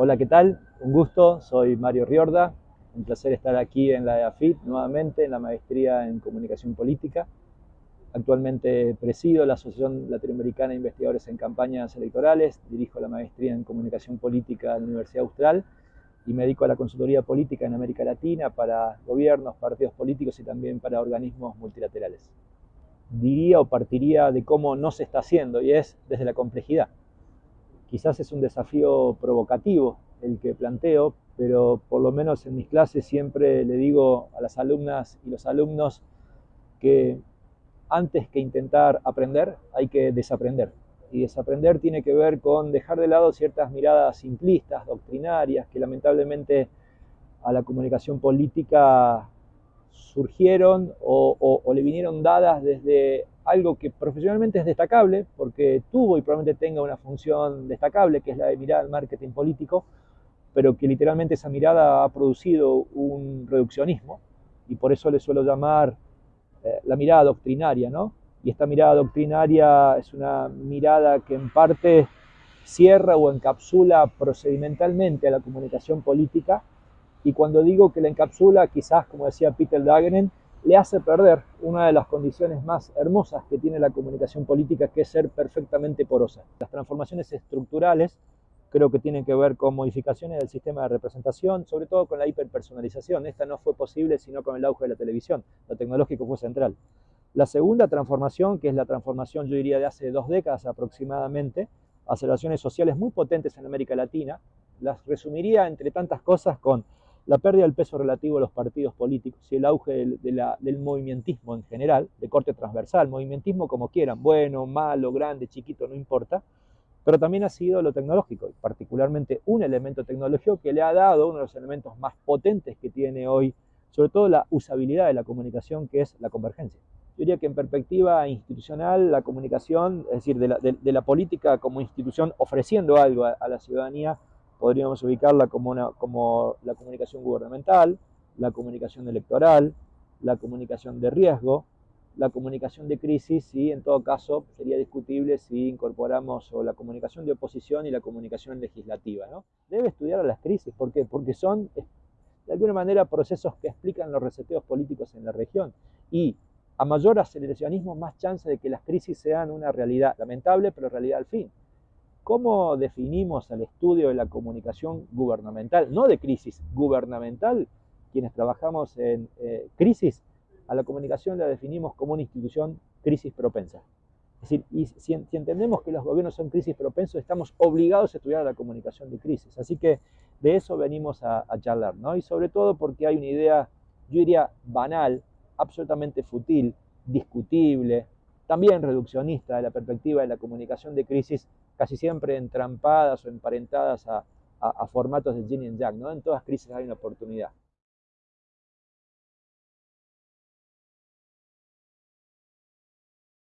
Hola, ¿qué tal? Un gusto, soy Mario Riorda. Un placer estar aquí en la EAFIT nuevamente, en la maestría en Comunicación Política. Actualmente presido la Asociación Latinoamericana de Investigadores en Campañas Electorales, dirijo la maestría en Comunicación Política en la Universidad Austral y me dedico a la consultoría política en América Latina para gobiernos, partidos políticos y también para organismos multilaterales. Diría o partiría de cómo no se está haciendo y es desde la complejidad. Quizás es un desafío provocativo el que planteo, pero por lo menos en mis clases siempre le digo a las alumnas y los alumnos que antes que intentar aprender hay que desaprender. Y desaprender tiene que ver con dejar de lado ciertas miradas simplistas, doctrinarias, que lamentablemente a la comunicación política surgieron o, o, le vinieron dadas desde algo que profesionalmente es destacable, porque tuvo y probablemente tenga una función destacable, que es la de mirar al marketing político, pero que literalmente esa mirada ha producido un reduccionismo, y por eso le suelo llamar eh, la mirada doctrinaria, ¿no? Y esta mirada doctrinaria es una mirada que en parte cierra o encapsula procedimentalmente a la comunicación política, y cuando digo que la encapsula, quizás, como decía Peter Daggenen, le hace perder una de las condiciones más hermosas que tiene la comunicación política, que es ser perfectamente porosa. Las transformaciones estructurales creo que tienen que ver con modificaciones del sistema de representación, sobre todo con la hiperpersonalización. Esta no fue posible sino con el auge de la televisión. Lo tecnológico fue central. La segunda transformación, que es la transformación, yo diría, de hace dos décadas aproximadamente, aceleraciones sociales muy potentes en América Latina, las resumiría entre tantas cosas con la pérdida del peso relativo de los partidos políticos y el auge del, del movimentismo en general, de corte transversal, movimentismo como quieran, bueno, malo, grande, chiquito, no importa, pero también ha sido lo tecnológico, particularmente un elemento tecnológico que le ha dado uno de los elementos más potentes que tiene hoy, sobre todo la usabilidad de la comunicación, que es la convergencia. Yo diría que en perspectiva institucional, la comunicación, es decir, de la, política como institución ofreciendo algo a, a la ciudadanía, podríamos ubicarla como, una, como la comunicación gubernamental, la comunicación electoral, la comunicación de riesgo, la comunicación de crisis y en todo caso sería discutible si incorporamos la comunicación de oposición y la comunicación legislativa. ¿no? Debe estudiar a las crisis, ¿por qué? Porque son de alguna manera procesos que explican los reseteos políticos en la región y a mayor aceleracionismo más chance de que las crisis sean una realidad lamentable pero realidad al fin. ¿Cómo definimos el estudio de la comunicación gubernamental? No de crisis, gubernamental. Quienes trabajamos en eh, crisis, a la comunicación la definimos como una institución crisis propensa. Es decir, y si, entendemos que los gobiernos son crisis propensos, estamos obligados a estudiar la comunicación de crisis. Así que de eso venimos a, a charlar, ¿no? Y sobre todo porque hay una idea, yo diría, banal, absolutamente fútil, discutible, también reduccionista de la perspectiva de la comunicación de crisis, casi siempre entrampadas o emparentadas a, formatos de yin y yang. ¿no? En todas crisis hay una oportunidad.